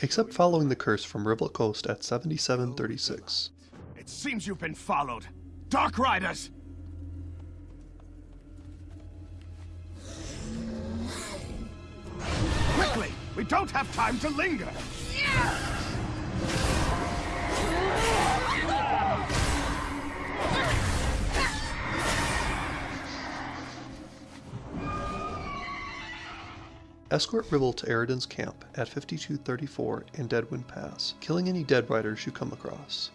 except following the curse from Rivet Coast at 7736. It seems you've been followed. Dark Riders! Quickly! We don't have time to linger! Escort Ribble to Ariden's camp at 5234 and Deadwind Pass, killing any Dead Riders you come across.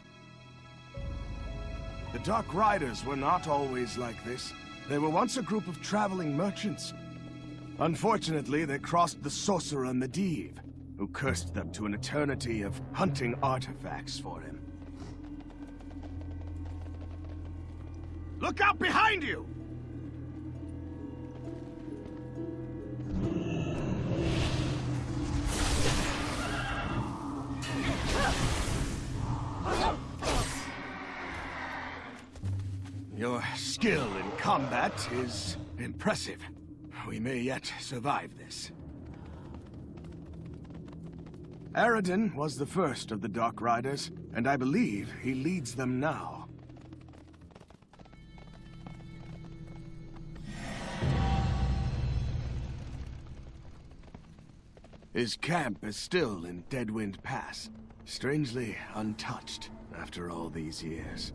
The Dark Riders were not always like this. They were once a group of traveling merchants. Unfortunately, they crossed the Sorcerer Medivh, who cursed them to an eternity of hunting artifacts for him. Look out behind you! Your skill in combat is impressive. We may yet survive this. Ariden was the first of the Dark Riders, and I believe he leads them now. His camp is still in Deadwind Pass, strangely untouched after all these years.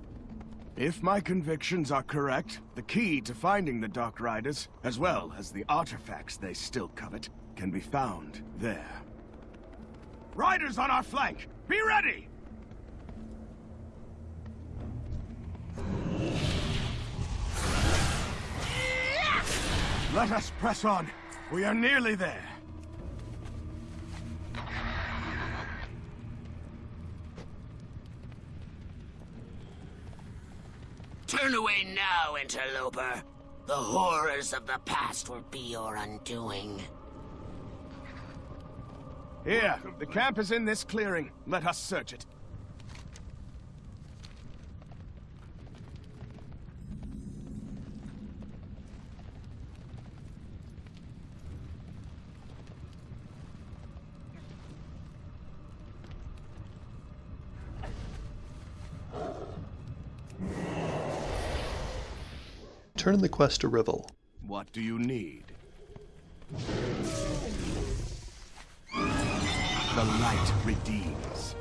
If my convictions are correct, the key to finding the Dark Riders, as well as the artifacts they still covet, can be found there. Riders on our flank! Be ready! Let us press on. We are nearly there. Turn away now, interloper. The horrors of the past will be your undoing. Here, the camp is in this clearing. Let us search it. Turn the quest to Rivel. What do you need? The light redeems.